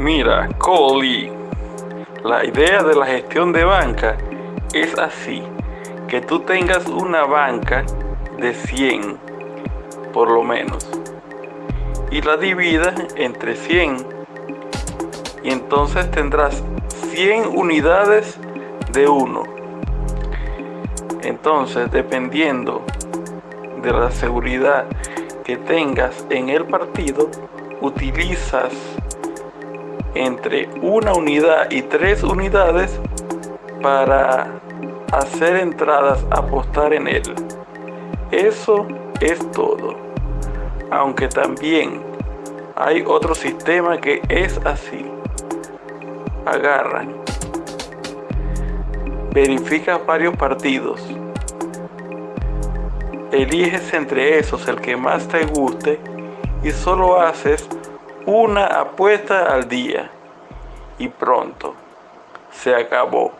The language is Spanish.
Mira, Coli, la idea de la gestión de banca es así, que tú tengas una banca de 100, por lo menos, y la dividas entre 100, y entonces tendrás 100 unidades de uno. Entonces, dependiendo de la seguridad que tengas en el partido, utilizas entre una unidad y tres unidades para hacer entradas, apostar en él. Eso es todo. Aunque también hay otro sistema que es así. Agarran. Verifica varios partidos. Eliges entre esos el que más te guste y solo haces una apuesta al día y pronto se acabó.